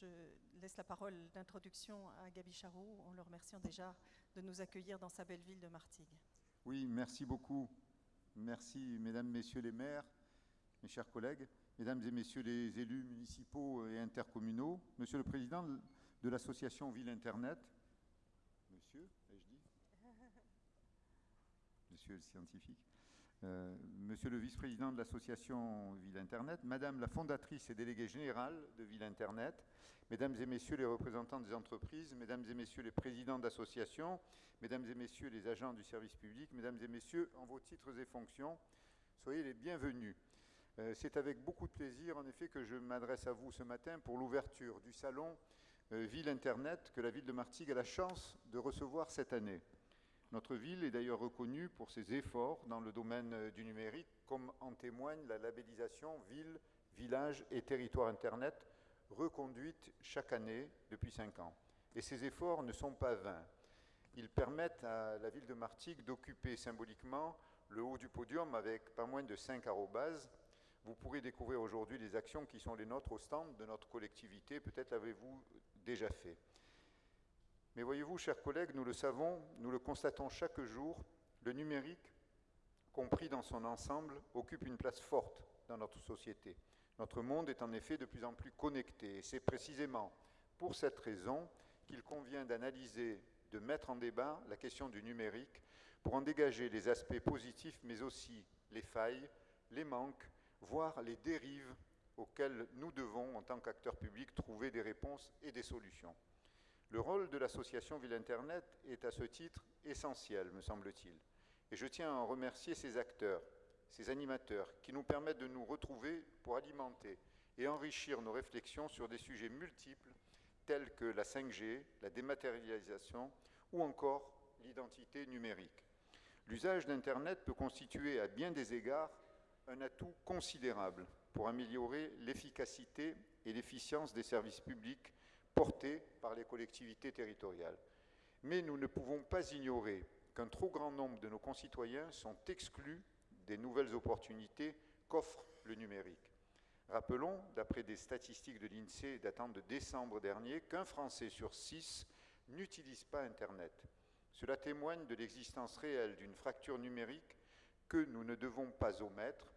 je laisse la parole d'introduction à Gabi Charroux, en le remerciant déjà de nous accueillir dans sa belle ville de Martigues. Oui, merci beaucoup. Merci, mesdames, messieurs les maires, mes chers collègues, mesdames et messieurs les élus municipaux et intercommunaux, monsieur le président de l'association Ville Internet, monsieur, ai-je dit? Monsieur le scientifique, euh, monsieur le vice-président de l'association Ville Internet, madame la fondatrice et déléguée générale de Ville Internet, mesdames et messieurs les représentants des entreprises, mesdames et messieurs les présidents d'associations, mesdames et messieurs les agents du service public, mesdames et messieurs, en vos titres et fonctions, soyez les bienvenus. Euh, c'est avec beaucoup de plaisir, en effet, que je m'adresse à vous ce matin pour l'ouverture du salon euh, Ville Internet que la ville de Martigues a la chance de recevoir cette année. Notre ville est d'ailleurs reconnue pour ses efforts dans le domaine euh, du numérique, comme en témoigne la labellisation Ville, Village et Territoire Internet, reconduite chaque année depuis cinq ans. Et ces efforts ne sont pas vains. Ils permettent à la ville de Martigues d'occuper symboliquement le haut du podium avec pas moins de cinq arrobases vous pourrez découvrir aujourd'hui les actions qui sont les nôtres au stand de notre collectivité. Peut-être l'avez-vous déjà fait. Mais voyez-vous, chers collègues, nous le savons, nous le constatons chaque jour, le numérique, compris dans son ensemble, occupe une place forte dans notre société. Notre monde est en effet de plus en plus connecté et c'est précisément pour cette raison qu'il convient d'analyser, de mettre en débat la question du numérique pour en dégager les aspects positifs mais aussi les failles, les manques voire les dérives auxquelles nous devons, en tant qu'acteurs publics, trouver des réponses et des solutions. Le rôle de l'association Ville Internet est à ce titre essentiel, me semble-t-il. Et je tiens à en remercier ces acteurs, ces animateurs, qui nous permettent de nous retrouver pour alimenter et enrichir nos réflexions sur des sujets multiples tels que la 5G, la dématérialisation ou encore l'identité numérique. L'usage d'Internet peut constituer à bien des égards un atout considérable pour améliorer l'efficacité et l'efficience des services publics portés par les collectivités territoriales. Mais nous ne pouvons pas ignorer qu'un trop grand nombre de nos concitoyens sont exclus des nouvelles opportunités qu'offre le numérique. Rappelons, d'après des statistiques de l'INSEE datant de décembre dernier, qu'un Français sur six n'utilise pas Internet. Cela témoigne de l'existence réelle d'une fracture numérique que nous ne devons pas omettre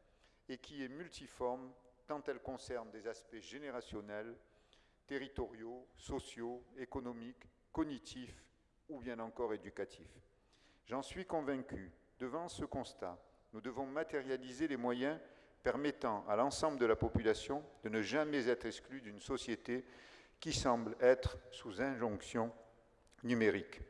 et qui est multiforme tant elle concerne des aspects générationnels, territoriaux, sociaux, économiques, cognitifs ou bien encore éducatifs. J'en suis convaincu, devant ce constat, nous devons matérialiser les moyens permettant à l'ensemble de la population de ne jamais être exclu d'une société qui semble être sous injonction numérique.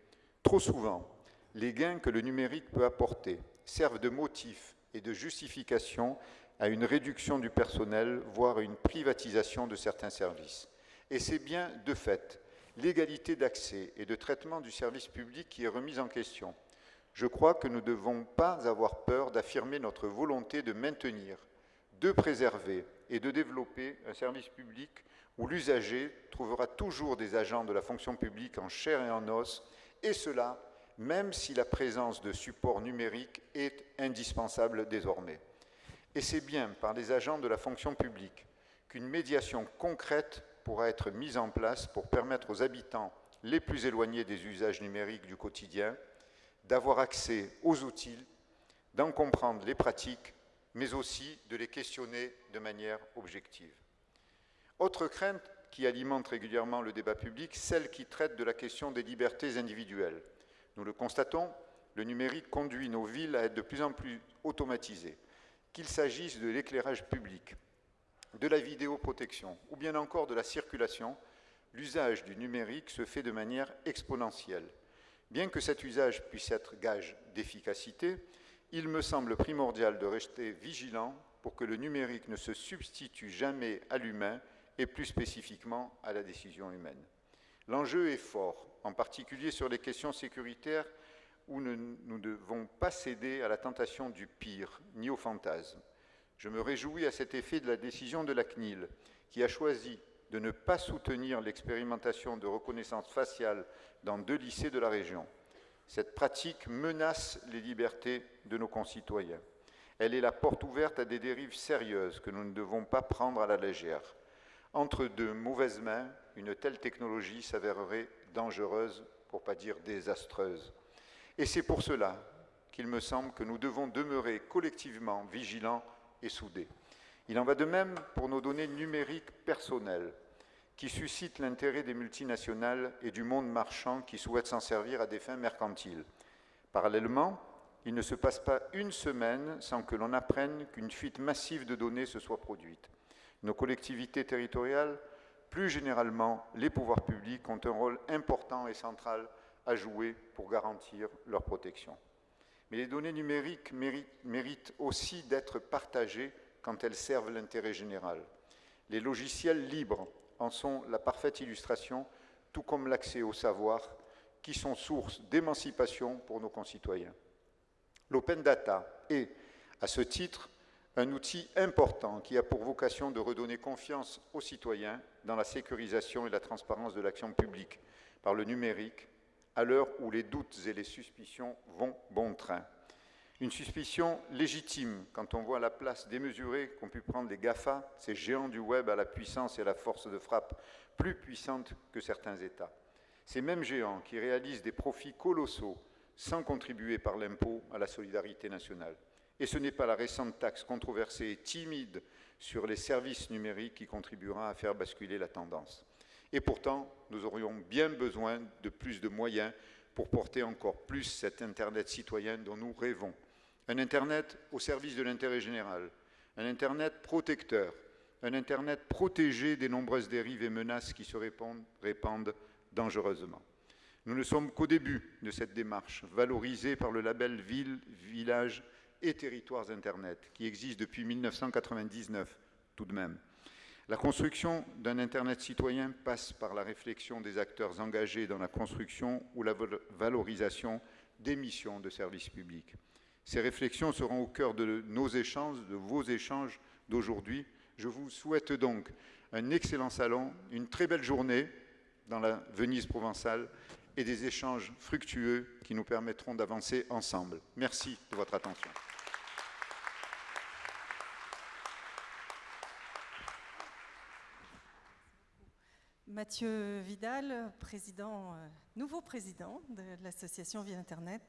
Trop souvent, les gains que le numérique peut apporter servent de motif et de justification à une réduction du personnel, voire à une privatisation de certains services. Et c'est bien, de fait, l'égalité d'accès et de traitement du service public qui est remise en question. Je crois que nous ne devons pas avoir peur d'affirmer notre volonté de maintenir, de préserver et de développer un service public où l'usager trouvera toujours des agents de la fonction publique en chair et en os, et cela même si la présence de supports numériques est indispensable désormais. Et c'est bien par les agents de la fonction publique qu'une médiation concrète pourra être mise en place pour permettre aux habitants les plus éloignés des usages numériques du quotidien d'avoir accès aux outils, d'en comprendre les pratiques, mais aussi de les questionner de manière objective. Autre crainte qui alimente régulièrement le débat public, celle qui traite de la question des libertés individuelles. Nous le constatons, le numérique conduit nos villes à être de plus en plus automatisées qu'il s'agisse de l'éclairage public, de la vidéoprotection ou bien encore de la circulation, l'usage du numérique se fait de manière exponentielle. Bien que cet usage puisse être gage d'efficacité, il me semble primordial de rester vigilant pour que le numérique ne se substitue jamais à l'humain et plus spécifiquement à la décision humaine. L'enjeu est fort, en particulier sur les questions sécuritaires où nous ne devons pas céder à la tentation du pire, ni au fantasme. Je me réjouis à cet effet de la décision de la CNIL, qui a choisi de ne pas soutenir l'expérimentation de reconnaissance faciale dans deux lycées de la région. Cette pratique menace les libertés de nos concitoyens. Elle est la porte ouverte à des dérives sérieuses que nous ne devons pas prendre à la légère. Entre de mauvaises mains, une telle technologie s'avérerait dangereuse, pour pas dire désastreuse. Et c'est pour cela qu'il me semble que nous devons demeurer collectivement vigilants Il en va de même pour nos données numériques personnelles, qui suscitent l'intérêt des multinationales et du monde marchand qui souhaitent s'en servir à des fins mercantiles. Parallèlement, il ne se passe pas une semaine sans que l'on apprenne qu'une fuite massive de données se soit produite. Nos collectivités territoriales, plus généralement les pouvoirs publics, ont un rôle important et central à jouer pour garantir leur protection. Mais les données numériques méritent aussi d'être partagées quand elles servent l'intérêt général. Les logiciels libres en sont la parfaite illustration, tout comme l'accès au savoir, qui sont source d'émancipation pour nos concitoyens. L'open data est, à ce titre, un outil important qui a pour vocation de redonner confiance aux citoyens dans la sécurisation et la transparence de l'action publique par le numérique, à l'heure où les doutes et les suspicions vont bon train. Une suspicion légitime quand on voit la place démesurée qu'ont pu prendre les GAFA, ces géants du web à la puissance et à la force de frappe plus puissante que certains États. Ces mêmes géants qui réalisent des profits colossaux sans contribuer par l'impôt à la solidarité nationale. Et ce n'est pas la récente taxe controversée et timide sur les services numériques qui contribuera à faire basculer la tendance. Et pourtant, nous aurions bien besoin de plus de moyens pour porter encore plus cet Internet citoyen dont nous rêvons. Un Internet au service de l'intérêt général, un Internet protecteur, un Internet protégé des nombreuses dérives et menaces qui se répandent, dangereusement. Nous ne sommes qu'au début de cette démarche, valorisée par le label Ville, Village et Territoires Internet, qui existe depuis 1999 tout de même. La construction d'un Internet citoyen passe par la réflexion des acteurs engagés dans la construction ou la valorisation des missions de service public. Ces réflexions seront au cœur de nos échanges, de vos échanges d'aujourd'hui. Je vous souhaite donc un excellent salon, une très belle journée dans la Venise provençale et des échanges fructueux qui nous permettront d'avancer ensemble. Merci de votre attention. Mathieu Vidal, président, euh, nouveau président de l'association Vie Internet.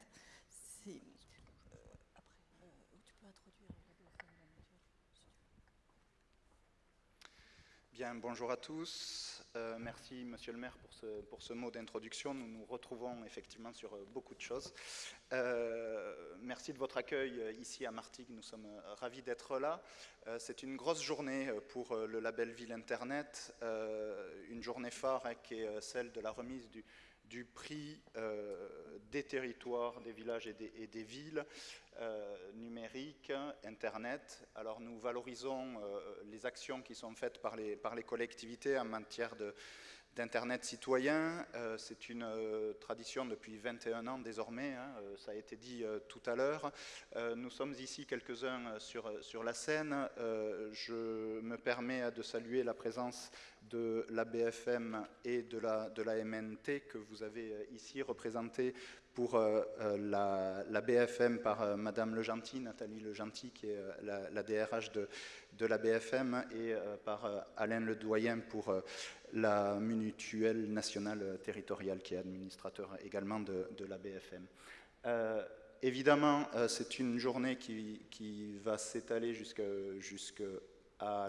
Bien, bonjour à tous. Euh, merci, Monsieur le maire, pour ce, pour ce mot d'introduction. Nous nous retrouvons effectivement sur euh, beaucoup de choses. Euh, merci de votre accueil ici à Martigues. Nous sommes ravis d'être là. C'est une grosse journée pour le label Ville Internet, une journée phare hein, qui est celle de la remise du, prix des territoires, des villages et des villes. Euh, numérique, Internet. Alors nous valorisons euh, les actions qui sont faites par les, par les collectivités en matière de, d'Internet citoyen. Euh, c'est une tradition depuis 21 ans désormais, hein, ça a été dit tout à l'heure. nous sommes ici quelques-uns sur, sur la scène. je me permets de saluer la présence de la BFM et de la, de la MNT que vous avez ici représentée pour euh, euh, la, BFM par euh, Madame Le Gentil, Nathalie Le Gentil, qui est la, DRH de, de, la BFM, et par Alain Le Doyen pour la mutuelle nationale territoriale, qui est administrateur également de, la BFM. évidemment, c'est une journée qui, qui va s'étaler jusqu'à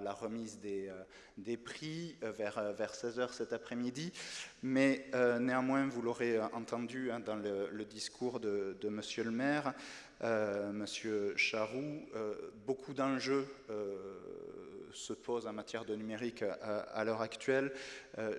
la remise des, euh, prix euh, vers, euh, vers 16h cet après-midi. Mais néanmoins, vous l'aurez entendu hein, dans le, discours de, de, Monsieur le maire, Monsieur Charroux, beaucoup d'enjeux se posent en matière de numérique à, l'heure actuelle.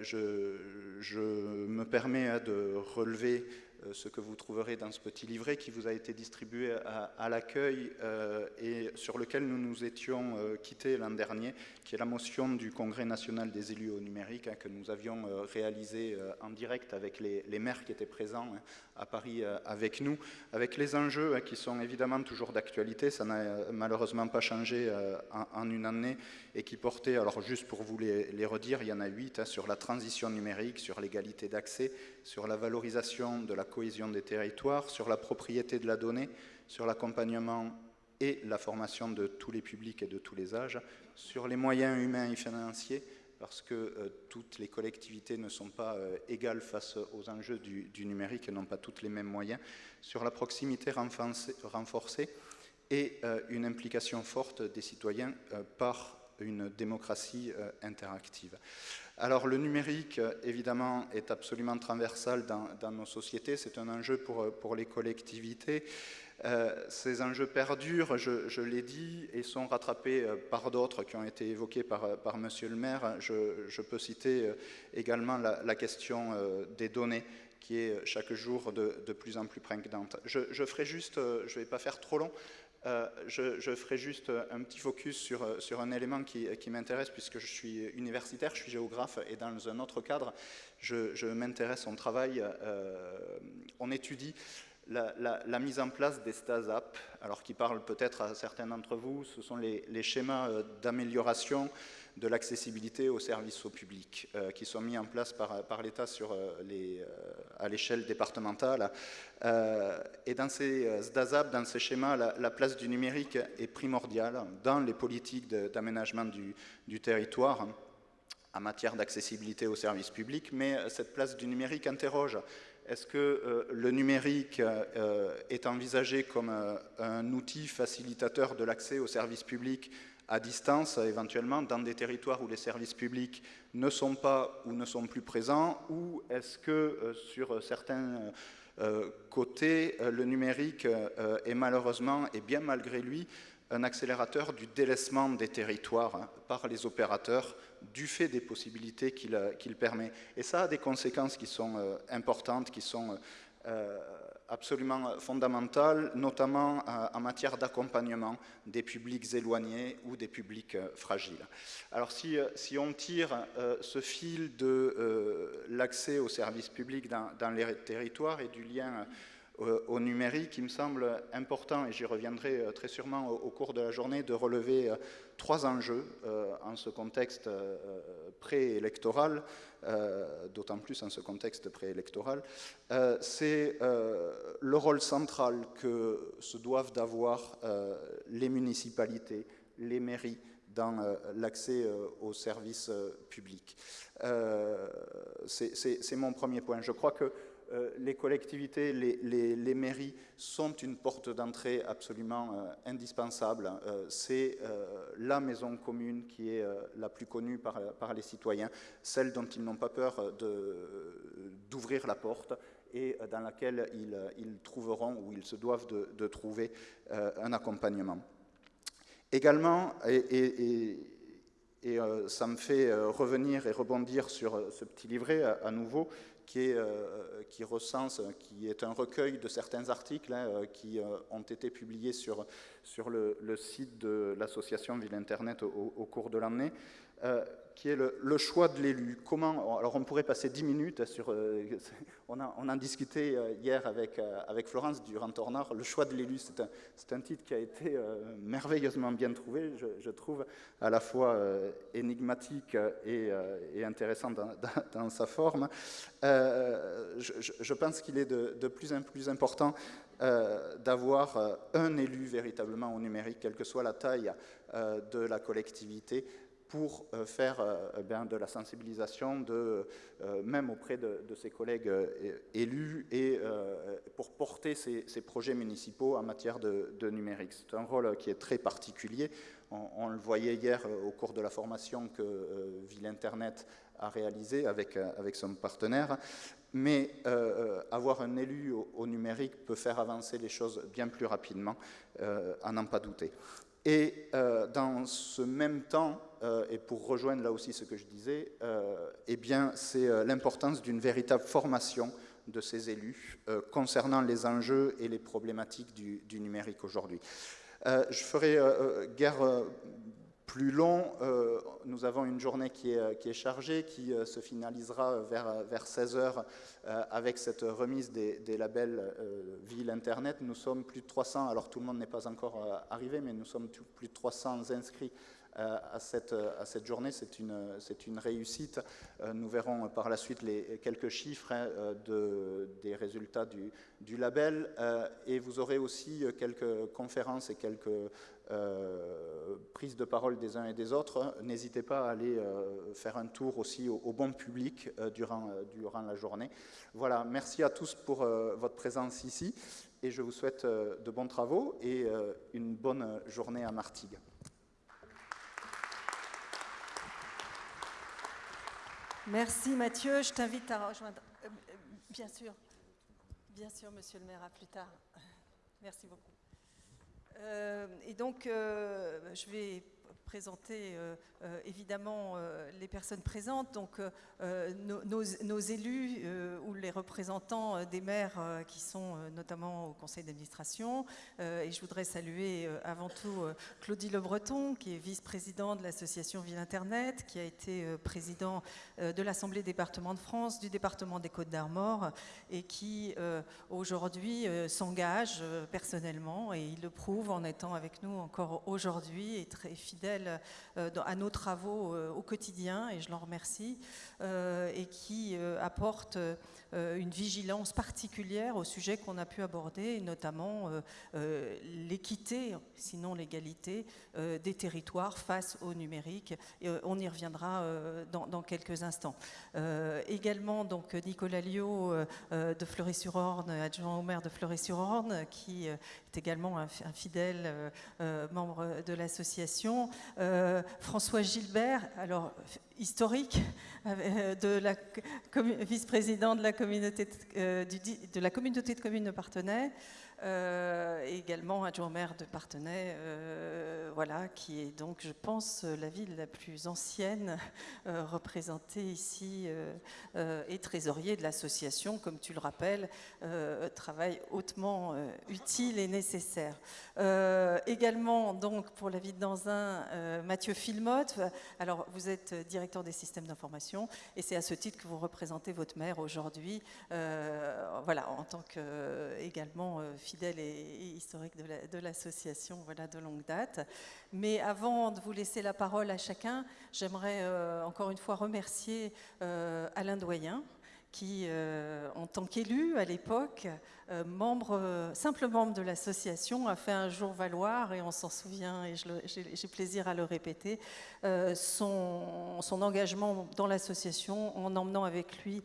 je, je, me permets hein, de relever euh, ce que vous trouverez dans ce petit livret qui vous a été distribué à, l'accueil euh, et sur lequel nous nous étions euh, quittés l'an dernier, qui est la motion du Congrès national des élus au numérique hein, que nous avions réalisé en direct avec les, maires qui étaient présents hein, à Paris avec nous, avec les enjeux hein, qui sont évidemment toujours d'actualité, ça n'a malheureusement pas changé en, une année, et qui portaient, alors juste pour vous les, les redire, il y en a huit, sur la transition numérique, sur l'égalité d'accès, sur la valorisation de la cohésion des territoires, sur la propriété de la donnée, sur l'accompagnement et la formation de tous les publics et de tous les âges, sur les moyens humains et financiers, parce que toutes les collectivités ne sont pas égales face aux enjeux du, numérique et n'ont pas toutes les mêmes moyens, sur la proximité renforcée et une implication forte des citoyens par une démocratie interactive. Alors le numérique, évidemment, est absolument transversal dans, nos sociétés. C'est un enjeu pour les collectivités. Euh, ces enjeux perdurent, je, l'ai dit, et sont rattrapés euh, par d'autres qui ont été évoqués par, par Monsieur le maire. Je, peux citer euh, également la, question des données qui est chaque jour de, plus en plus prégnante. Je, ferai juste, je ne vais pas faire trop long, euh, je, ferai juste un petit focus sur, euh, un élément qui, m'intéresse puisque je suis universitaire, je suis géographe et dans un autre cadre, je, m'intéresse au travail, euh, on étudie la, mise en place des STASAP, alors qui parlent peut-être à certains d'entre vous, ce sont les, schémas d'amélioration de l'accessibilité aux services au public, euh, qui sont mis en place par, l'État euh, euh, à l'échelle départementale. et dans ces SDASAP, dans ces schémas, la, place du numérique est primordiale dans les politiques d'aménagement du, du territoire en matière d'accessibilité aux services publics, mais cette place du numérique interroge est-ce que le numérique est envisagé comme un outil facilitateur de l'accès aux services publics à distance, éventuellement, dans des territoires où les services publics ne sont pas ou ne sont plus présents, ou est-ce que euh, sur certains euh, côtés, euh, le numérique est malheureusement, et bien malgré lui, un accélérateur du délaissement des territoires hein, par les opérateurs du fait des possibilités qu'il permet. Et ça a des conséquences qui sont importantes, qui sont absolument fondamentale, notamment euh, en matière d'accompagnement des publics éloignés ou des publics euh, fragiles. Alors si, euh, on tire ce fil de l'accès aux services publics dans, les territoires et du lien au numérique, il me semble important, et j'y reviendrai très sûrement au, cours de la journée, de relever trois enjeux en ce contexte préélectoral. Euh, d'autant plus en ce contexte préélectoral, euh, c'est euh, le rôle central que se doivent d'avoir les municipalités, les mairies dans l'accès aux services publics. c'est mon premier point. Je crois que euh, les collectivités, les, mairies sont une porte d'entrée absolument euh, indispensable. Euh, c'est la maison commune qui est la plus connue par, les citoyens, celle dont ils n'ont pas peur d'ouvrir la porte et dans laquelle ils, trouveront ou ils se doivent de, trouver un accompagnement. Également, et, ça me fait revenir et rebondir sur ce petit livret à nouveau, qui, est, euh, recense, qui est un recueil de certains articles hein, euh, qui euh, ont été publiés sur le, site de l'association Ville Internet au cours de l'année qui est le, choix de l'élu. Comment Alors on pourrait passer dix minutes sur. Euh, on, a, on, a, discuté euh, hier avec, euh, avec Florence Durand-Tornard. Le choix de l'élu, c'est un, titre qui a été merveilleusement bien trouvé, je, trouve, à la fois énigmatique et, intéressant dans, sa forme. Je, pense qu'il est de, plus en plus important d'avoir un élu véritablement au numérique, quelle que soit la taille de la collectivité pour euh, faire euh, eh de la sensibilisation, euh, même auprès de, ses collègues élus, et pour porter ces, projets municipaux en matière de, numérique. C'est un rôle qui est très particulier. On, le voyait hier au cours de la formation que Ville Internet a réalisé avec, avec son partenaire. Mais avoir un élu au, numérique peut faire avancer les choses bien plus rapidement, à n'en pas douter. Et dans ce même temps, et pour rejoindre là aussi ce que je disais, euh, eh bien, c'est euh, l'importance d'une véritable formation de ces élus concernant les enjeux et les problématiques du, numérique aujourd'hui. je ferai guère plus long. nous avons une journée qui est, chargée, qui se finalisera vers, vers 16 heures avec cette remise des labels Ville Internet. Nous sommes plus de 300, alors tout le monde n'est pas encore arrivé, mais nous sommes plus de 300 inscrits à, cette, journée. C'est une, réussite. Nous verrons par la suite les, quelques chiffres hein, de, des résultats du, label. Et vous aurez aussi quelques conférences et quelques euh, prise de parole des uns et des autres, n'hésitez pas à aller euh, faire un tour aussi au, bon public euh, durant, durant la journée. Voilà, merci à tous pour votre présence ici et je vous souhaite de bons travaux et une bonne journée à Martigues. Merci Mathieu, je t'invite à rejoindre. bien sûr, bien sûr, monsieur le maire, à plus tard. Merci beaucoup. Euh, et donc, euh, je vais présenter euh, euh, évidemment euh, les personnes présentes, donc nos, élus ou les représentants des maires qui sont notamment au conseil d'administration. et je voudrais saluer avant tout Claudie Le Breton, qui est vice-président de l'association Ville Internet, qui a été président de l'Assemblée département de France, du département des Côtes d'Armor, et qui aujourd'hui s'engage personnellement, et il le prouve en étant avec nous encore aujourd'hui et très fidèle euh, à nos travaux euh, au quotidien, et je l'en remercie, euh, et qui apporte une vigilance particulière au sujet qu'on a pu aborder, notamment l'équité, sinon l'égalité, des territoires face au numérique. Et on y reviendra dans, quelques instants. également, donc, Nicolas Liot de Fleury-sur-Orne, adjoint au maire de Fleury-sur-Orne, qui également un, fidèle membre de l'association. Euh, François Gilbert, alors historique, euh, vice-président de la communauté de, euh, de la communauté de communes de Partenay, euh, également adjoint maire de Partenay, euh, voilà, qui est donc, je pense, la ville la plus ancienne euh, représentée ici et trésorier de l'association, comme tu le rappelles, travail hautement utile et nécessaire. également, donc, pour la ville d'Anzin, Mathieu Filmotte. Alors, vous êtes directeur des systèmes d'information et c'est à ce titre que vous représentez votre maire aujourd'hui, voilà, en tant que également fidèle et, historique de l'association voilà, de longue date. Mais avant de vous laisser la parole à chacun, j'aimerais euh, encore une fois remercier euh, Alain Doyen, qui, euh, en tant qu'élu à l'époque, euh, membre, simple membre de l'association, a fait un jour valoir, et on s'en souvient, et j'ai plaisir à le répéter, euh, son, son, engagement dans l'association en emmenant avec lui,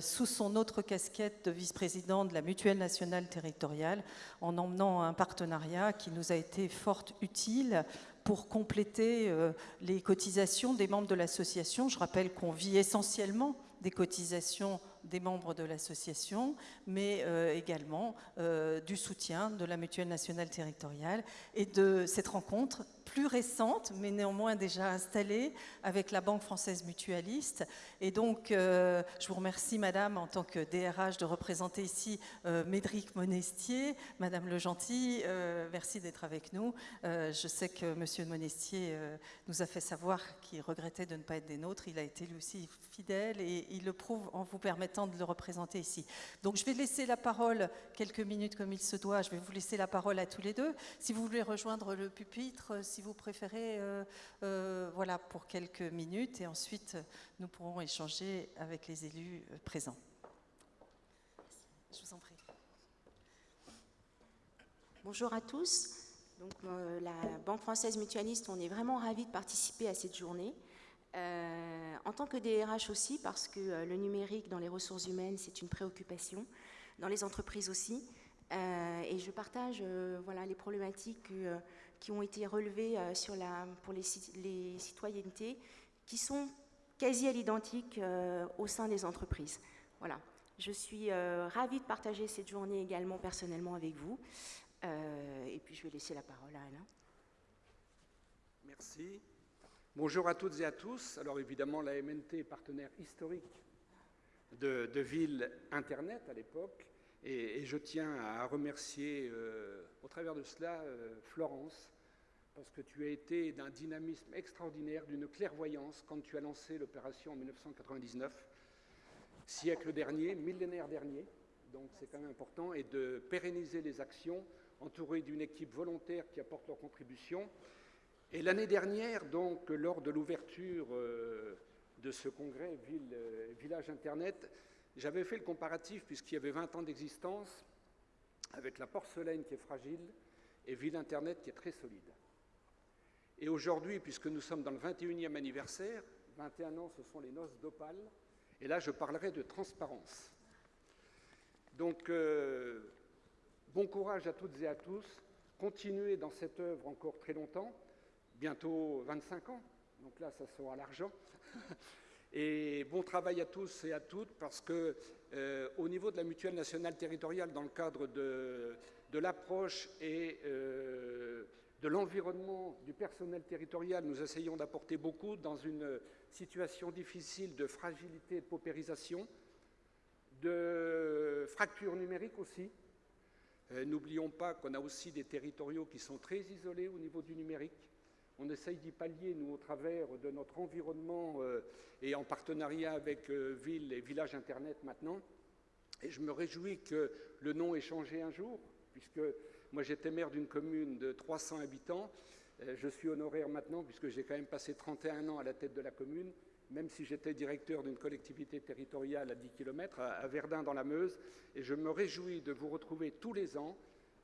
sous son autre casquette de vice-président de la Mutuelle nationale territoriale, en emmenant un partenariat qui nous a été fort utile pour compléter les cotisations des membres de l'association. Je rappelle qu'on vit essentiellement des cotisations des membres de l'association, mais euh, également euh, du soutien de la Mutuelle nationale territoriale et de cette rencontre plus récente, mais néanmoins déjà installée avec la Banque française mutualiste. Et donc, euh, je vous remercie, Madame, en tant que DRH, de représenter ici euh, Médric Monestier. Madame Le Gentil, euh, merci d'être avec nous. je sais que Monsieur Monestier nous a fait savoir qu'il regrettait de ne pas être des nôtres. Il a été lui aussi fidèle et il le prouve en vous permettant de le représenter ici. Donc, je vais laisser la parole quelques minutes comme il se doit. Je vais vous laisser la parole à tous les deux. Si vous voulez rejoindre le pupitre, vous préférez, euh, euh, voilà, pour quelques minutes, et ensuite nous pourrons échanger avec les élus euh, présents. Je vous en prie. Bonjour à tous. Donc, la Banque française mutualiste, on est vraiment ravis de participer à cette journée. en tant que DRH aussi, parce que le numérique dans les ressources humaines, c'est une préoccupation, dans les entreprises aussi. et je partage voilà, les problématiques que qui ont été relevés euh, pour les, citoyennetés, qui sont quasi à l'identique euh, au sein des entreprises. Voilà. Je suis euh, ravie de partager cette journée également personnellement avec vous. et puis je vais laisser la parole à Alain. Merci. Bonjour à toutes et à tous. Alors évidemment, la MNT est partenaire historique de Ville Internet à l'époque. Et, je tiens à remercier au travers de cela Florence parce que tu as été d'un dynamisme extraordinaire, d'une clairvoyance quand tu as lancé l'opération en 1999, siècle dernier, millénaire dernier, donc c'est quand même important, et de pérenniser les actions, entouré d'une équipe volontaire qui apporte leur contribution. Et l'année dernière, donc, lors de l'ouverture euh, de ce congrès euh, Village Internet, j'avais fait le comparatif, puisqu'il y avait 20 ans d'existence, avec la porcelaine qui est fragile et Ville Internet qui est très solide. Et aujourd'hui, puisque nous sommes dans le 21e anniversaire, 21 ans, ce sont les noces d'Opale, et là, je parlerai de transparence. Donc, euh, bon courage à toutes et à tous. Continuez dans cette œuvre encore très longtemps bientôt 25 ans, donc là, ça sera l'argent. Et bon travail à tous et à toutes, parce que euh, au niveau de la mutuelle nationale territoriale, dans le cadre de, l'approche et euh, de l'environnement du personnel territorial, nous essayons d'apporter beaucoup dans une situation difficile de fragilité et de paupérisation, de fracture numérique aussi. Euh, n'oublions pas qu'on a aussi des territoriaux qui sont très isolés au niveau du numérique. On essaye d'y pallier, nous, au travers de notre environnement euh, et en partenariat avec euh, Ville et Village Internet maintenant. Et je me réjouis que le nom ait changé un jour, puisque moi j'étais maire d'une commune de 300 habitants. Euh, je suis honoraire maintenant, puisque j'ai quand même passé 31 ans à la tête de la commune, même si j'étais directeur d'une collectivité territoriale à 10 km, à Verdun dans la Meuse. Et je me réjouis de vous retrouver tous les ans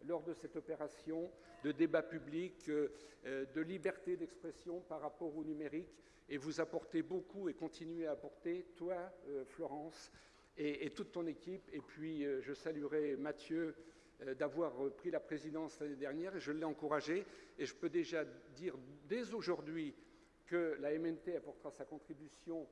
lors de cette opération de débat public, euh, euh, de liberté d'expression par rapport au numérique. Et vous apportez beaucoup et continuez à apporter, toi, Florence, et, toute ton équipe. Et puis, je saluerai Mathieu d'avoir pris la présidence l'année dernière, je l'ai encouragé. Et je peux déjà dire dès aujourd'hui que la MNT apportera sa contribution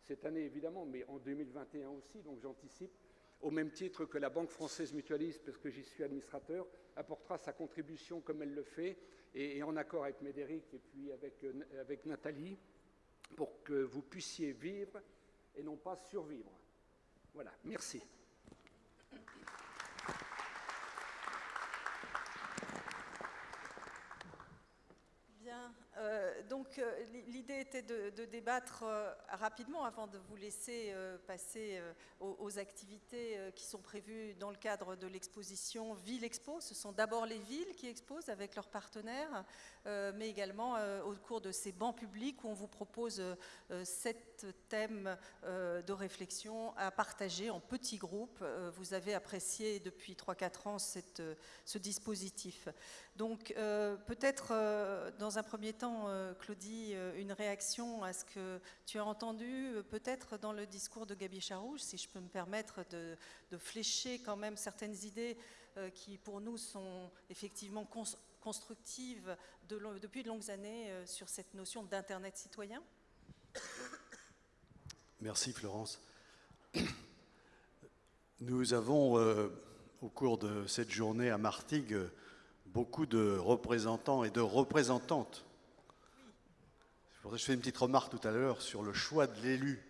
cette année, évidemment, mais en 2021 aussi, donc j'anticipe, au même titre que la Banque française mutualiste, parce que j'y suis administrateur, apportera sa contribution comme elle le fait, et, en accord avec Médéric et puis euh, avec Nathalie, pour que vous puissiez vivre et non pas survivre. Voilà, merci. Euh, donc euh, l'idée était de, débattre euh, rapidement avant de vous laisser passer aux, activités qui sont prévues dans le cadre de l'exposition Ville Expo. Ce sont d'abord les villes qui exposent avec leurs partenaires, mais également au cours de ces bancs publics où on vous propose sept thèmes de réflexion à partager en petits groupes. Vous avez apprécié depuis 3-4 ans ce dispositif. Donc peut-être dans un premier temps, euh, Claudie, euh, une réaction à ce que tu as entendu euh, peut-être dans le discours de Gabi Charouche, si je peux me permettre de, flécher quand même certaines idées qui pour nous sont effectivement constructives depuis de longues années sur cette notion d'Internet citoyen? Merci Florence. Nous avons, au cours de cette journée à Martigues, beaucoup de représentants et de représentantes je fais une petite remarque tout à l'heure sur le choix de l'élu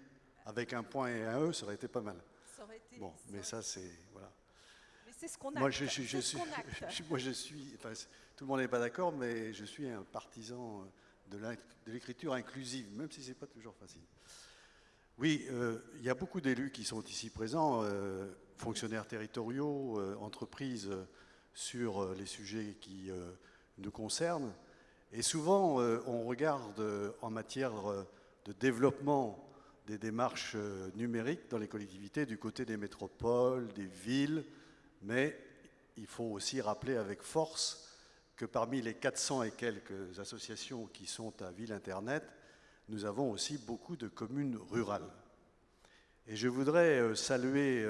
avec un point et un E, ça aurait été pas mal. Ça aurait été, bon, mais ça, c'est. Voilà. Mais c'est ce qu'on a. Moi, je, suis, je suis, moi, je suis. Enfin, tout le monde n'est pas d'accord, mais je suis un partisan de l'écriture inclusive, même si ce n'est pas toujours facile. Oui, euh, il y a beaucoup d'élus qui sont ici présents, euh, fonctionnaires territoriaux, euh, entreprises, sur les sujets qui nous concernent. Et souvent, euh, on regarde euh, en matière euh, de développement des démarches numériques dans les collectivités du côté des métropoles, des villes, mais il faut aussi rappeler avec force que parmi les 400 et quelques associations qui sont à Ville Internet, nous avons aussi beaucoup de communes rurales. Et je voudrais saluer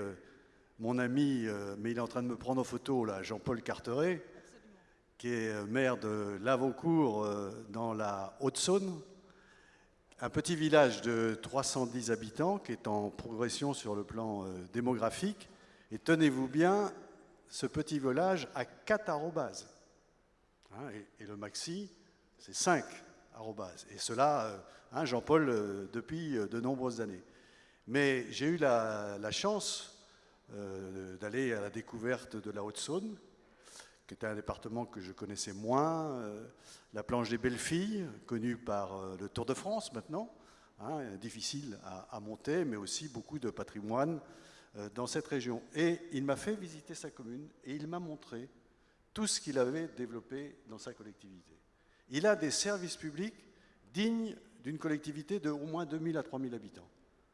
mon ami, mais il est en train de me prendre en photo, là, Jean-Paul Carteret, qui est euh, maire de Lavaucourt euh, dans la Haute-Saône, un petit village de 310 habitants qui est en progression sur le plan euh, démographique. Et tenez-vous bien, ce petit village a 4 arrobases. Hein, et, le maxi, c'est 5 arrobases. Et cela, hein, Jean-Paul, depuis de nombreuses années. Mais j'ai eu la, la chance d'aller à la découverte de la Haute-Saône qui était un département que je connaissais moins, euh, la planche des belles filles, connue par euh, le Tour de France maintenant, hein, difficile à, monter, mais aussi beaucoup de patrimoine euh, dans cette région. Et il m'a fait visiter sa commune et il m'a montré tout ce qu'il avait développé dans sa collectivité. il a des services publics dignes d'une collectivité de au moins 2000 à 3000 habitants.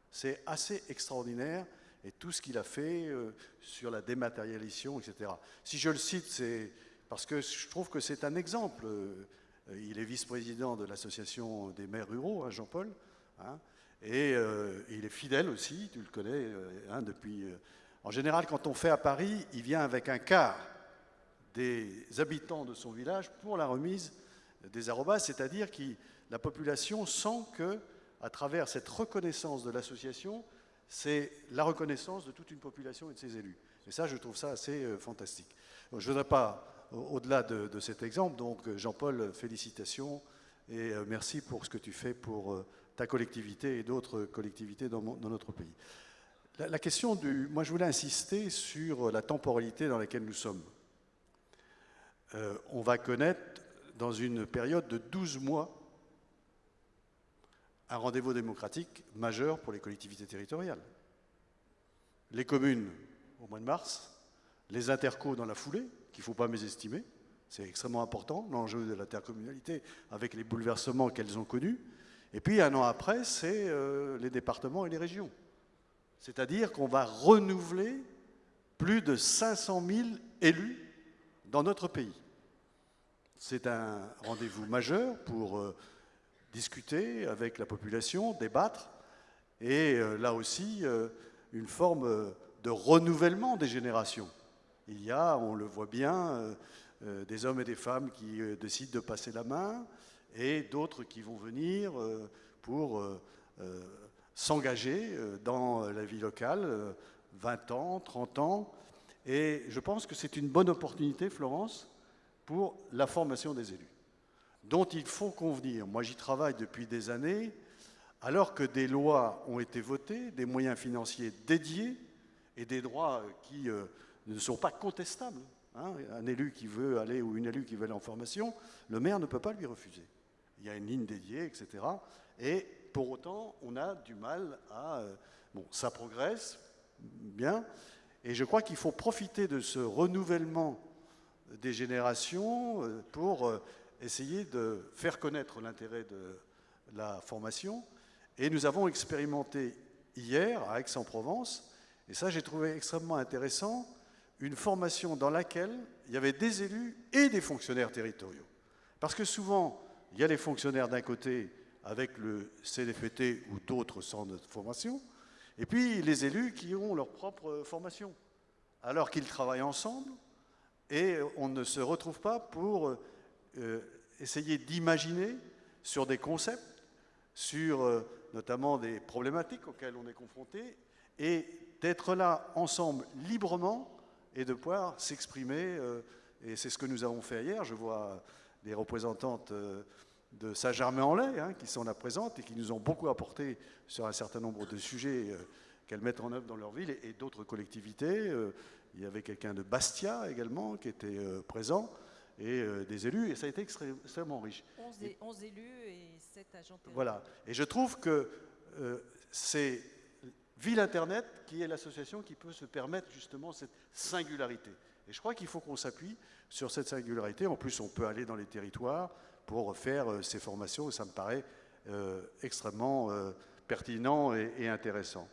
C'est assez extraordinaire et tout ce qu'il a fait euh, sur la dématérialisation, etc. Si je le cite, c'est parce que je trouve que c'est un exemple. Euh, il est vice-président de l'association des maires ruraux, hein, Jean-Paul, hein, et euh, il est fidèle aussi, tu le connais, hein, depuis... en général, quand on fait à Paris, il vient avec un quart des habitants de son village pour la remise des arrobas, c'est-à-dire que la population sent que, à travers cette reconnaissance de l'association, c'est la reconnaissance de toute une population et de ses élus. Et ça, je trouve ça assez euh, fantastique. je ne voudrais pas, au-delà de, cet exemple, donc euh, Jean-Paul, félicitations et euh, merci pour ce que tu fais pour ta collectivité et d'autres collectivités dans, notre pays. La, question du... Moi, je voulais insister sur la temporalité dans laquelle nous sommes. on va connaître dans une période de 12 mois un rendez-vous démocratique majeur pour les collectivités territoriales. Les communes au mois de mars, les intercos dans la foulée, qu'il ne faut pas mésestimer, c'est extrêmement important, l'enjeu de l'intercommunalité avec les bouleversements qu'elles ont connus. Et puis un an après, c'est euh, les départements et les régions. C'est-à-dire qu'on va renouveler plus de 500 000 élus dans notre pays. C'est un rendez-vous majeur pour euh, discuter avec la population, débattre, et euh, là aussi euh, une forme de renouvellement des générations. Il y a, on le voit bien, des hommes et des femmes qui décident de passer la main, et d'autres qui vont venir pour s'engager dans la vie locale, 20 ans, 30 ans, et je pense que c'est une bonne opportunité, Florence, pour la formation des élus, dont il faut convenir. Moi, j'y travaille depuis des années, alors que des lois ont été votées, des moyens financiers dédiés et des droits qui euh, ne sont pas contestables. Hein. Un élu qui veut aller ou une élue qui veut aller en formation, le maire ne peut pas lui refuser. Il y a une ligne dédiée, etc. Et pour autant, on a du mal à... Euh, bon, ça progresse, bien, et je crois qu'il faut profiter de ce renouvellement des générations euh, pour essayer de faire connaître l'intérêt de la formation. Et nous avons expérimenté hier à Aix-en-Provence, et ça j'ai trouvé extrêmement intéressant, une formation dans laquelle il y avait des élus et des fonctionnaires territoriaux. Parce que souvent, il y a les fonctionnaires d'un côté avec le CDFT ou d'autres centres de formation, et puis les élus qui ont leur propre formation. Alors qu'ils travaillent ensemble, et on ne se retrouve pas pour euh, essayer d'imaginer sur des concepts, sur euh, notamment des problématiques auxquelles on est confronté, et d'être là ensemble librement et de pouvoir s'exprimer. Euh, et c'est ce que nous avons fait hier. Je vois des représentantes de Saint-Germain-en-Laye hein, qui sont là présentes et qui nous ont beaucoup apporté sur un certain nombre de sujets qu'elles mettent en œuvre dans leur ville et, d'autres collectivités. Il y avait quelqu'un de Bastia également qui était présent et euh, des élus, et ça a été extrêmement riche. 11, élus et 7 agents Voilà. Et je trouve que euh, c'est Ville Internet qui est l'association qui peut se permettre justement cette singularité. Et je crois qu'il faut qu'on s'appuie sur cette singularité. En plus, on peut aller dans les territoires pour faire ces formations, et ça me paraît extrêmement pertinent et intéressant.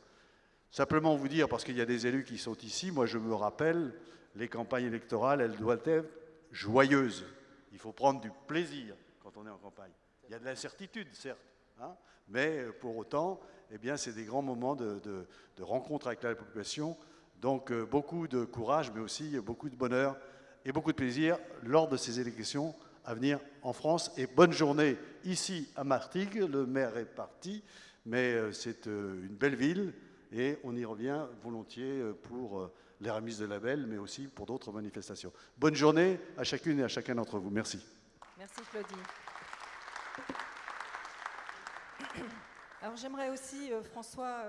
Simplement vous dire, parce qu'il y a des élus qui sont ici, moi je me rappelle, les campagnes électorales, elles doivent être joyeuses. Il faut prendre du plaisir quand on est en campagne. Il y a de l'incertitude, certes, hein, mais pour autant, eh bien, c'est des grands moments de, rencontre avec la population. Donc euh, beaucoup de courage, mais aussi beaucoup de bonheur et beaucoup de plaisir lors de ces élections à venir en France. Et bonne journée ici à Martigues. Le maire est parti, mais euh, c'est euh, une belle ville et on y revient volontiers euh, pour euh, les remises de labels, mais aussi pour d'autres manifestations. Bonne journée à chacune et à chacun d'entre vous. Merci. Merci Claudie. Alors j'aimerais aussi, euh, François,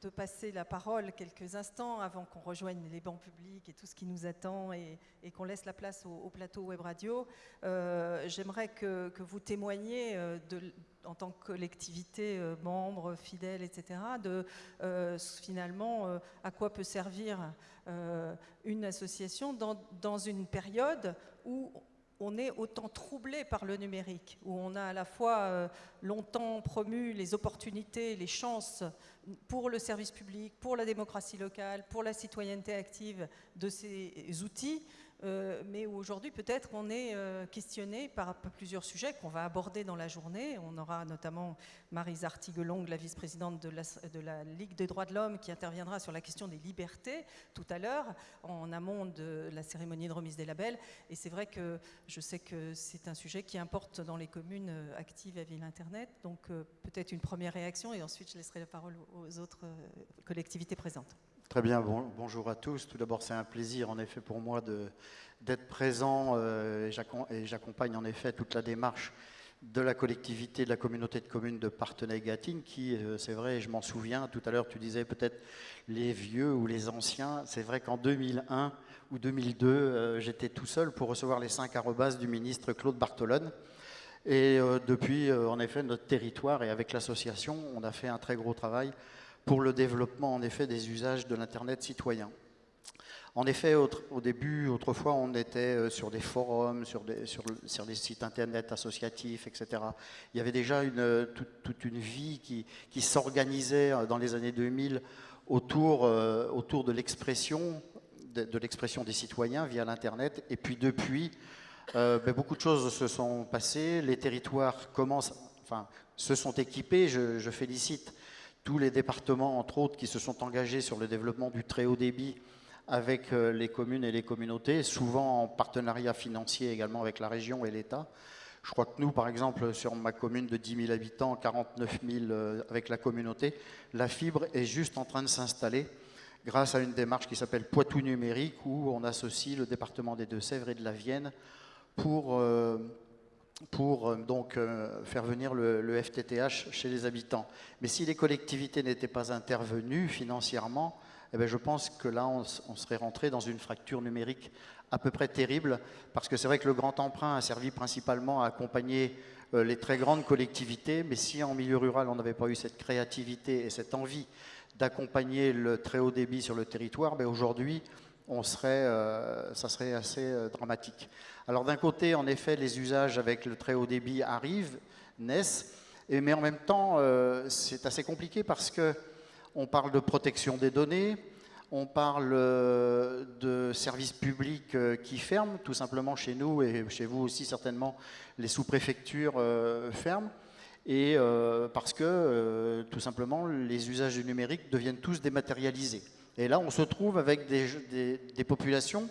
te passer la parole quelques instants avant qu'on rejoigne les bancs publics et tout ce qui nous attend et, qu'on laisse la place au, plateau web radio. J'aimerais que, vous témoigniez de, en tant que collectivité, euh, membres, fidèles, etc., de euh, finalement euh, à quoi peut servir une association dans, une période où on est autant troublé par le numérique, où on a à la fois euh, longtemps promu les opportunités, les chances pour le service public, pour la démocratie locale, pour la citoyenneté active de ces outils, euh, mais aujourd'hui peut-être on est euh, questionné par plusieurs sujets qu'on va aborder dans la journée. On aura notamment Marise Artiguelong, la vice-présidente de la, Ligue des droits de l'homme, qui interviendra sur la question des libertés tout à l'heure, en amont de la cérémonie de remise des labels. Et c'est vrai que je sais que c'est un sujet qui importe dans les communes euh, actives à Ville Internet. Donc peut-être une première réaction et ensuite je laisserai la parole aux autres collectivités présentes. Très bien, bonjour à tous. Tout d'abord, c'est un plaisir en effet pour moi d'être présent euh, et j'accompagne en effet toute la démarche de la collectivité, de la communauté de communes de Partenay-Gatine qui, euh, c'est vrai, je m'en souviens, tout à l'heure tu disais peut-être les vieux ou les anciens, c'est vrai qu'en 2001 ou 2002, euh, j'étais tout seul pour recevoir les cinq arrobas du ministre Claude Bartolone. Et depuis, en effet, notre territoire et avec l'association, on a fait un très gros travail pour le développement en effet des usages de l'Internet citoyen. En effet, au début, autrefois, on était euh, sur des forums, sur des, sites Internet associatifs, etc. Il y avait déjà une, toute, une vie qui, s'organisait euh, dans les années 2000 autour, euh, de l'expression de, l'expression des citoyens via l'Internet. Et puis depuis, ben, beaucoup de choses se sont passées. Les territoires se sont équipés. Je félicite tous les départements, entre autres, qui se sont engagés sur le développement du très haut débit avec euh, les communes et les communautés, souvent en partenariat financier également avec la région et l'État. Je crois que nous, par exemple, sur ma commune de 10 000 habitants, 49 000 euh, avec la communauté, la fibre est juste en train de s'installer grâce à une démarche qui s'appelle Poitou numérique, où on associe le département des Deux-Sèvres et de la Vienne pour... Euh, pour euh, donc euh, faire venir le, FTTH chez les habitants. Mais si les collectivités n'étaient pas intervenues financièrement, eh bien je pense que là, on, serait rentré dans une fracture numérique à peu près terrible, parce que c'est vrai que le grand emprunt a servi principalement à accompagner euh, les très grandes collectivités, mais si en milieu rural, on n'avait pas eu cette créativité et cette envie d'accompagner le très haut débit sur le territoire, ben aujourd'hui, on serait, ça serait assez dramatique. Alors d'un côté, en effet, les usages avec le très haut débit arrivent, naissent, mais en même temps, euh, c'est assez compliqué parce que on parle de protection des données, on parle euh, de services publics euh, qui ferment, tout simplement chez nous et chez vous aussi certainement, les sous-préfectures ferment, et parce que tout simplement les usages du numérique deviennent tous dématérialisés. Et là, on se trouve avec des populations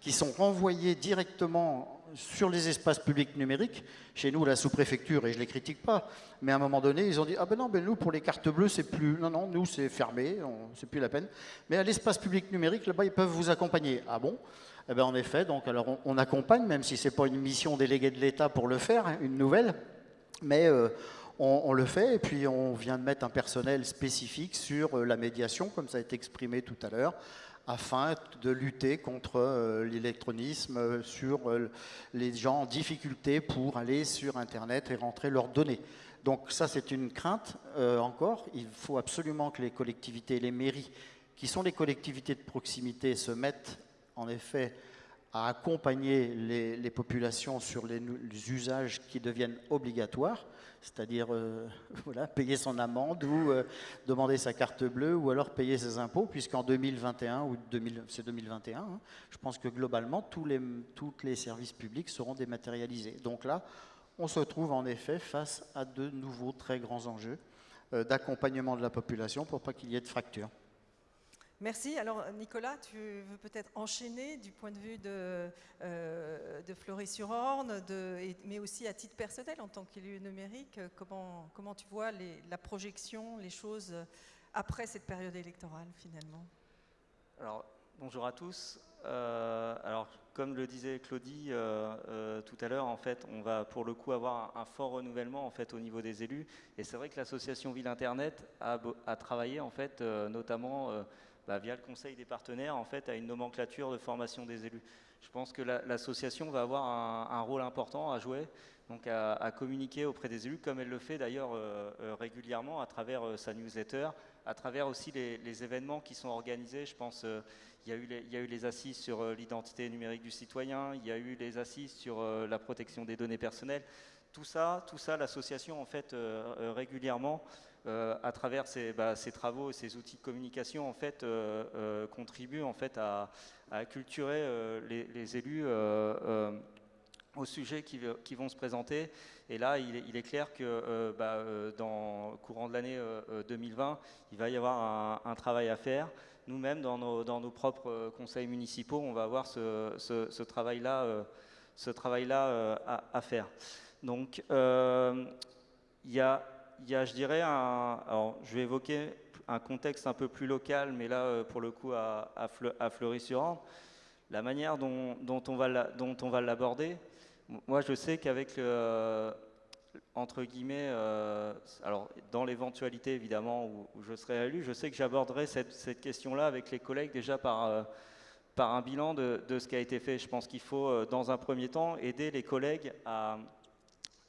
qui sont renvoyés directement sur les espaces publics numériques. Chez nous, la sous-préfecture, et je ne les critique pas, mais à un moment donné, ils ont dit Ah ben non, ben nous, pour les cartes bleues, c'est plus. Non, non, nous, c'est fermé, c'est plus la peine. Mais à l'espace public numérique, là-bas, ils peuvent vous accompagner. Ah bon? Eh bien, en effet, donc, alors, on, accompagne, même si ce n'est pas une mission déléguée de l'État pour le faire, hein, une nouvelle, mais. Euh, on, le fait et puis on vient de mettre un personnel spécifique sur euh, la médiation, comme ça a été exprimé tout à l'heure, afin de lutter contre euh, l'électronisme, euh, sur les gens en difficulté pour aller sur Internet et rentrer leurs données. Donc ça, c'est une crainte encore. Il faut absolument que les collectivités et les mairies, qui sont les collectivités de proximité, se mettent en effet à accompagner les, populations sur les, usages qui deviennent obligatoires c'est-à-dire euh, voilà, payer son amende ou euh, demander sa carte bleue ou alors payer ses impôts, puisqu'en 2021 ou c'est 2021, hein, je pense que globalement tous les, services publics seront dématérialisés. Donc là, on se trouve en effet face à de nouveaux très grands enjeux euh, d'accompagnement de la population pour pas qu'il y ait de fractures. Merci. Alors Nicolas, tu veux peut-être enchaîner du point de vue de, euh, de Fleury-sur-Orne, mais aussi à titre personnel en tant qu'élu numérique, comment, comment tu vois la projection, les choses après cette période électorale finalement? Alors bonjour à tous. Euh, alors comme le disait Claudie euh, tout à l'heure, en fait, on va pour le coup avoir un, fort renouvellement en fait au niveau des élus. Et c'est vrai que l'association Ville Internet a, a travaillé en fait notamment bah, via le conseil des partenaires, en fait, à une nomenclature de formation des élus. Je pense que l'association va avoir un, rôle important à jouer, donc à, communiquer auprès des élus, comme elle le fait d'ailleurs euh, euh, régulièrement à travers euh, sa newsletter, à travers aussi les, événements qui sont organisés. Je pense il y, y a eu les assises sur l'identité numérique du citoyen, il y a eu les assises sur la protection des données personnelles. Tout ça, tout ça l'association en fait régulièrement à travers bah, ses, travaux ses outils de communication en fait contribue en fait à, à culturer les, élus aux sujets qui, qui, vont se présenter. Et là, il est, clair que euh, bah, euh, dans le courant de l'année 2020, euh, il va y avoir un, travail à faire. Nous-mêmes, dans nos, propres conseils municipaux, on va avoir ce, travail-là ce travail à, à, faire. Donc, il y a, y, a, je dirais, alors, je vais évoquer un contexte un peu plus local, mais là, pour le coup, à, à Fleury-sur-Orne. La manière dont, on va l'aborder, moi, je sais qu'avec entre guillemets, euh, alors dans l'éventualité évidemment où, je serai élu, je sais que j'aborderai cette, question-là avec les collègues déjà par, euh, par un bilan de, ce qui a été fait. Je pense qu'il faut, euh, dans un premier temps, aider les collègues à,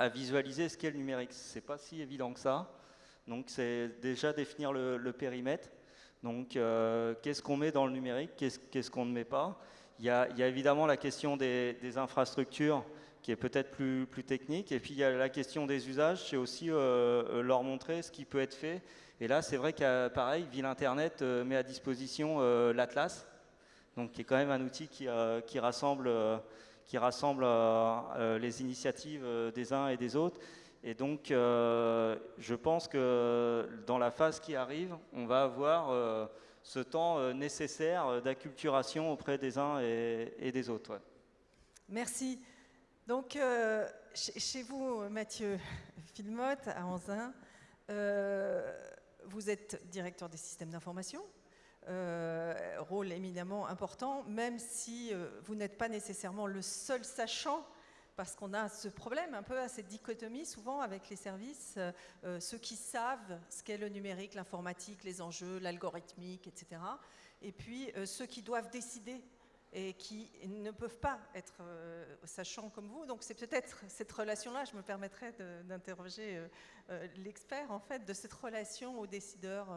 visualiser ce qu'est le numérique. C'est pas si évident que ça. Donc, c'est déjà définir le, périmètre. Donc, qu'est-ce qu'on met dans le numérique? Qu'est-ce qu'on ne met pas? Il y, a, évidemment la question des, infrastructures qui est peut-être plus, technique. Et puis il y a la question des usages, c'est aussi euh, euh, leur montrer ce qui peut être fait. Et là, c'est vrai que pareil, Ville Internet euh, met à disposition l'Atlas, donc qui est quand même un outil qui rassemble, qui rassemble les initiatives des uns et des autres. Et donc, je pense que dans la phase qui arrive, on va avoir ce temps nécessaire d'acculturation auprès des uns et, des autres. Merci. Donc, euh, chez vous, Mathieu Filmotte, à Anzin, euh, vous êtes directeur des systèmes d'information, euh, rôle éminemment important, même si vous n'êtes pas nécessairement le seul sachant, parce qu'on a ce problème un peu à cette dichotomie souvent avec les services, ceux qui savent ce qu'est le numérique, l'informatique, les enjeux, l'algorithmique, etc. Et puis ceux qui doivent décider et qui ne peuvent pas être euh, sachants comme vous. Donc c'est peut-être cette relation-là, je me permettrai d'interroger euh, euh, l'expert en fait de cette relation aux décideurs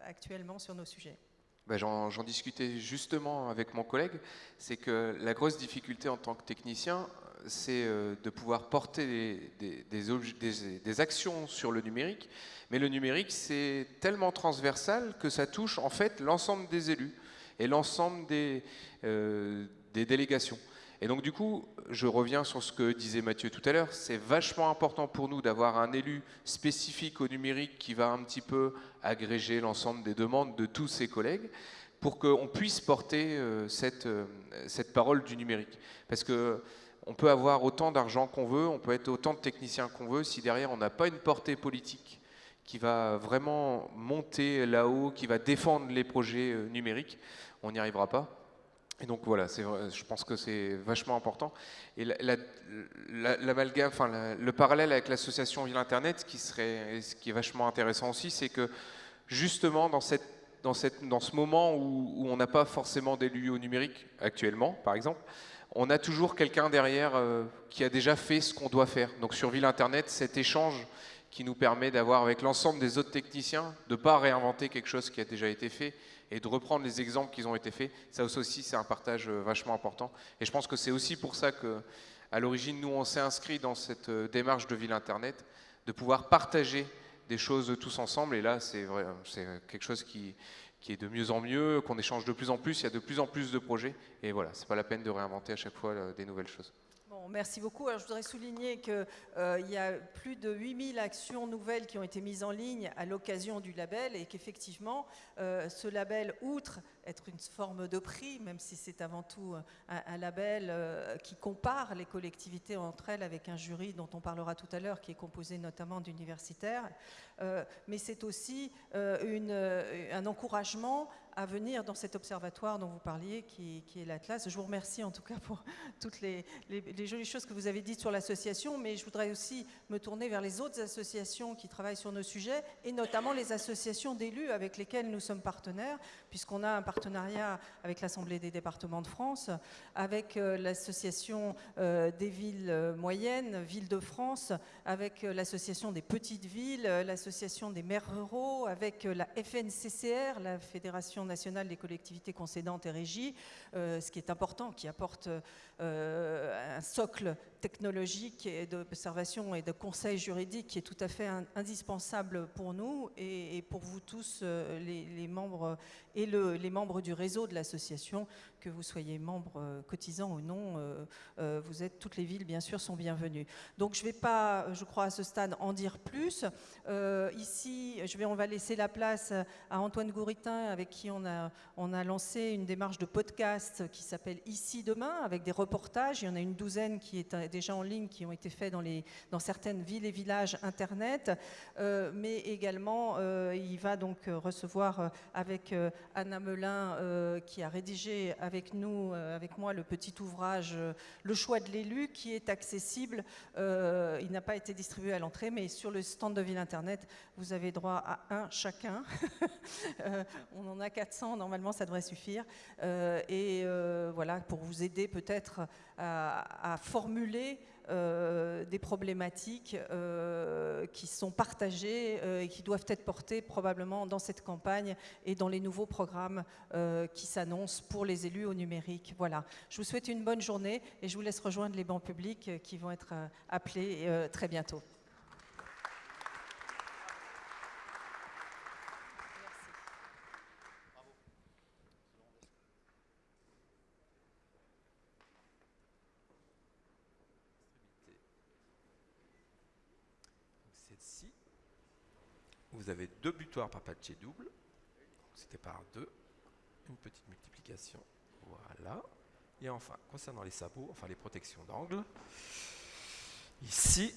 actuellement sur nos sujets. Ben, J'en discutais justement avec mon collègue, c'est que la grosse difficulté en tant que technicien, c'est de pouvoir porter des, actions sur le numérique, mais le numérique c'est tellement transversal que ça touche en fait l'ensemble des élus et l'ensemble des, euh, des délégations. Et donc du coup, je reviens sur ce que disait Mathieu tout à l'heure, c'est vachement important pour nous d'avoir un élu spécifique au numérique qui va un petit peu agréger l'ensemble des demandes de tous ses collègues pour qu'on puisse porter euh, cette, euh, cette parole du numérique. Parce que on peut avoir autant d'argent qu'on veut, on peut être autant de techniciens qu'on veut, si derrière on n'a pas une portée politique qui va vraiment monter là-haut, qui va défendre les projets numériques, on n'y arrivera pas. Et donc voilà, je pense que c'est vachement important. Et le parallèle avec l'association Ville Internet, qui serait, ce qui est vachement intéressant aussi, c'est que justement dans ce moment où, on n'a pas forcément d'élus au numérique actuellement, par exemple, on a toujours quelqu'un derrière euh, qui a déjà fait ce qu'on doit faire. Donc sur Ville Internet, cet échange qui nous permet d'avoir avec l'ensemble des autres techniciens, de ne pas réinventer quelque chose qui a déjà été fait, et de reprendre les exemples qui ont été faits, ça aussi c'est un partage euh, vachement important. Et je pense que c'est aussi pour ça que, à l'origine, nous on s'est inscrit dans cette euh, démarche de ville internet, de pouvoir partager des choses tous ensemble. Et là, c'est c'est quelque chose qui, qui est de mieux en mieux, qu'on échange de plus en plus. Il y a de plus en plus de projets. Et voilà, c'est pas la peine de réinventer à chaque fois euh, des nouvelles choses merci beaucoup. Alors, je voudrais souligner qu'il euh, y a plus de 8000 actions nouvelles qui ont été mises en ligne à l'occasion du label et qu'effectivement, euh, ce label, outre être une forme de prix, même si c'est avant tout un, label euh, qui compare les collectivités entre elles avec un jury dont on parlera tout à l'heure, qui est composé notamment d'universitaires, mais c'est aussi une, un encouragement à venir dans cet observatoire dont vous parliez, qui, est l'Atlas. Je vous remercie en tout cas pour toutes les, jolies choses que vous avez dites sur l'association, mais je voudrais aussi me tourner vers les autres associations qui travaillent sur nos sujets, et notamment les associations d'élus avec lesquelles nous sommes partenaires, puisqu'on a un partenariat avec l'Assemblée des départements de France, avec euh, l'association euh, des villes euh, moyennes, Villes de France, avec l'association des petites villes, l'association des maires ruraux, avec la FNCCR, la Fédération nationale des collectivités concédantes et régies, ce qui est important, qui apporte un socle technologique et d'observation et de conseil juridique qui est tout à fait indispensable pour nous et, pour vous tous, les, membres et les membres du réseau de l'association, que vous soyez membre euh, cotisant ou non, euh, euh, vous êtes, toutes les villes bien sûr sont bienvenues. Donc je ne vais pas, je crois à ce stade, en dire plus. ici, on va laisser la place à Antoine Gouritin avec qui on a, on a lancé une démarche de podcast qui s'appelle Ici demain, avec des reportages. Il y en a une douzaine qui est déjà en ligne, qui ont été faits dans, les, dans certaines villes et villages Internet, mais également il va donc recevoir avec Anna Melin qui a rédigé avec nous, euh, avec moi, le petit ouvrage euh, Le choix de l'élu qui est accessible. Euh, il n'a pas été distribué à l'entrée, mais sur le stand de Ville Internet, vous avez droit à un chacun. on en a 400, normalement ça devrait suffire. et voilà, pour vous aider peut-être à, formuler euh, des problématiques euh, qui sont partagées euh, et qui doivent être portées probablement dans cette campagne et dans les nouveaux programmes qui s'annoncent pour les élus au numérique. Voilà. Je vous souhaite une bonne journée et je vous laisse rejoindre les bancs publics qui vont être appelés très bientôt. vous avez par patché double. C'était par deux. Une petite multiplication. Voilà. Et enfin, concernant les sabots, enfin les protections d'angle, ici,